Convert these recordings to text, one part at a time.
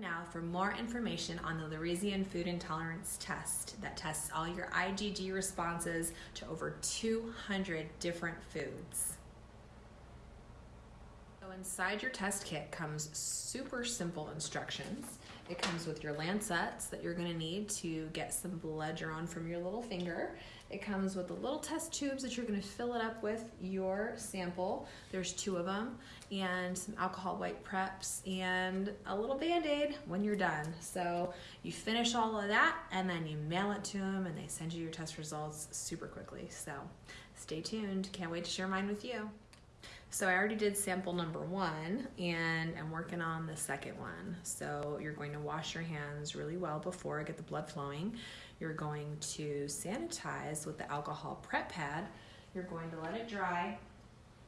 now for more information on the Lorisian Food Intolerance Test that tests all your IgG responses to over 200 different foods. So inside your test kit comes super simple instructions. It comes with your lancets that you're gonna need to get some blood drawn from your little finger. It comes with the little test tubes that you're gonna fill it up with your sample. There's two of them, and some alcohol wipe preps, and a little band-aid when you're done. So you finish all of that, and then you mail it to them, and they send you your test results super quickly. So stay tuned, can't wait to share mine with you. So I already did sample number one and I'm working on the second one. So you're going to wash your hands really well before I get the blood flowing. You're going to sanitize with the alcohol prep pad. You're going to let it dry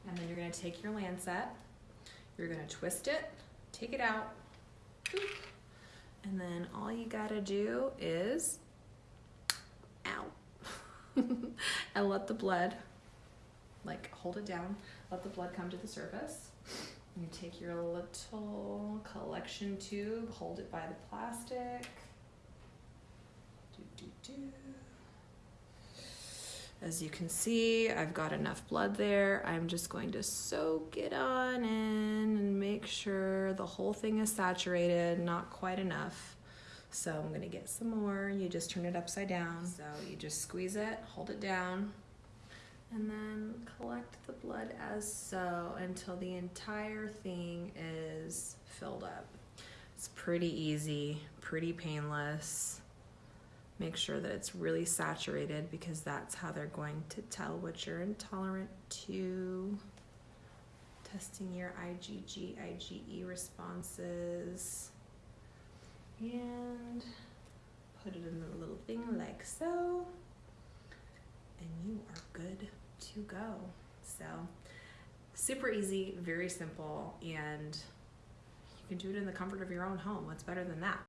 and then you're going to take your lancet. You're going to twist it, take it out, and then all you got to do is, ow, and let the blood, like hold it down, let the blood come to the surface. You take your little collection tube, hold it by the plastic. Do, do, do. As you can see, I've got enough blood there. I'm just going to soak it on in and make sure the whole thing is saturated, not quite enough. So I'm gonna get some more. You just turn it upside down. So you just squeeze it, hold it down, and then collect the blood as so until the entire thing is filled up. It's pretty easy, pretty painless. Make sure that it's really saturated because that's how they're going to tell what you're intolerant to. Testing your IgG, IgE responses. And put it in a little thing like so. And you are good go. So, super easy, very simple, and you can do it in the comfort of your own home. What's better than that?